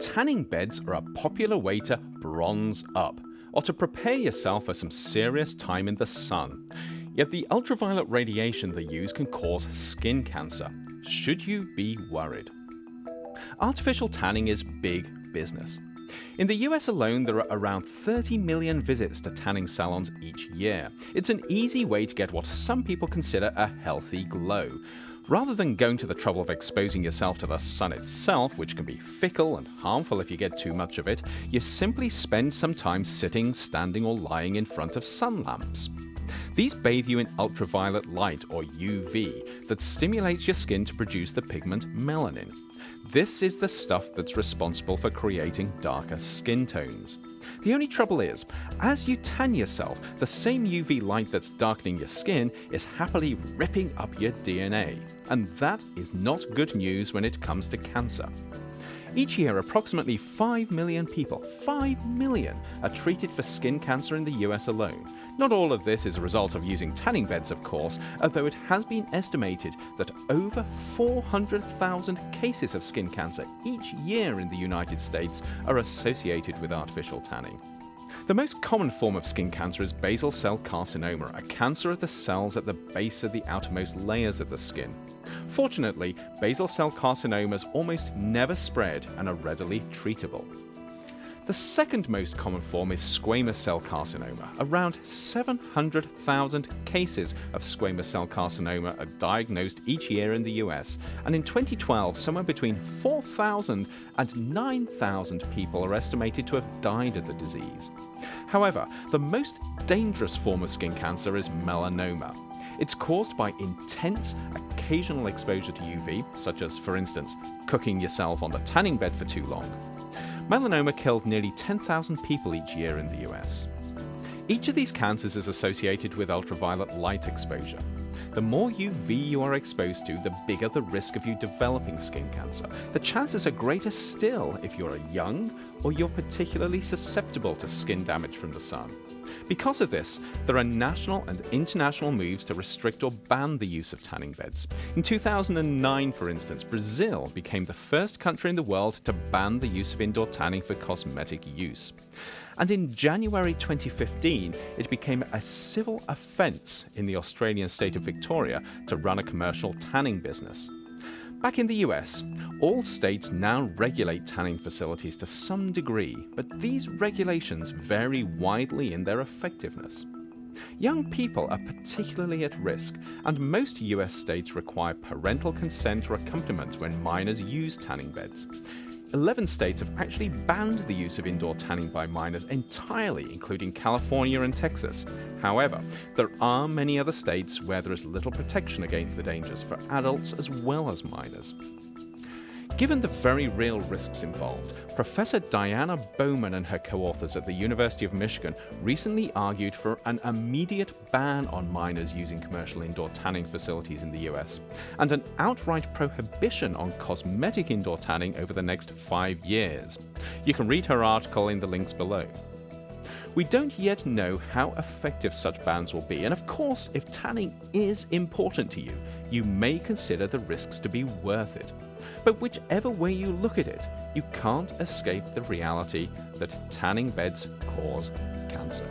tanning beds are a popular way to bronze up, or to prepare yourself for some serious time in the sun. Yet the ultraviolet radiation they use can cause skin cancer. Should you be worried? Artificial tanning is big business. In the US alone, there are around 30 million visits to tanning salons each year. It's an easy way to get what some people consider a healthy glow. Rather than going to the trouble of exposing yourself to the sun itself, which can be fickle and harmful if you get too much of it, you simply spend some time sitting, standing, or lying in front of sun lamps. These bathe you in ultraviolet light, or UV, that stimulates your skin to produce the pigment melanin. This is the stuff that's responsible for creating darker skin tones. The only trouble is, as you tan yourself, the same UV light that's darkening your skin is happily ripping up your DNA. And that is not good news when it comes to cancer. Each year, approximately 5 million people, 5 million, are treated for skin cancer in the US alone. Not all of this is a result of using tanning beds, of course, although it has been estimated that over 400,000 cases of skin cancer each year in the United States are associated with artificial tanning. The most common form of skin cancer is basal cell carcinoma, a cancer of the cells at the base of the outermost layers of the skin. Fortunately, basal cell carcinomas almost never spread and are readily treatable. The second most common form is squamous cell carcinoma. Around 700,000 cases of squamous cell carcinoma are diagnosed each year in the US, and in 2012, somewhere between 4,000 and 9,000 people are estimated to have died of the disease. However, the most dangerous form of skin cancer is melanoma. It's caused by intense, occasional exposure to UV, such as, for instance, cooking yourself on the tanning bed for too long, Melanoma killed nearly 10,000 people each year in the US. Each of these cancers is associated with ultraviolet light exposure. The more UV you are exposed to, the bigger the risk of you developing skin cancer. The chances are greater still if you're young or you're particularly susceptible to skin damage from the sun. Because of this, there are national and international moves to restrict or ban the use of tanning beds. In 2009, for instance, Brazil became the first country in the world to ban the use of indoor tanning for cosmetic use. And in January 2015, it became a civil offence in the Australian state of Victoria to run a commercial tanning business. Back in the US, all states now regulate tanning facilities to some degree, but these regulations vary widely in their effectiveness. Young people are particularly at risk, and most US states require parental consent or accompaniment when minors use tanning beds. 11 states have actually banned the use of indoor tanning by minors entirely, including California and Texas. However, there are many other states where there is little protection against the dangers for adults as well as minors. Given the very real risks involved, Professor Diana Bowman and her co authors at the University of Michigan recently argued for an immediate ban on minors using commercial indoor tanning facilities in the US, and an outright prohibition on cosmetic indoor tanning over the next five years. You can read her article in the links below. We don't yet know how effective such bans will be, and of course, if tanning is important to you, you may consider the risks to be worth it. But whichever way you look at it, you can't escape the reality that tanning beds cause cancer.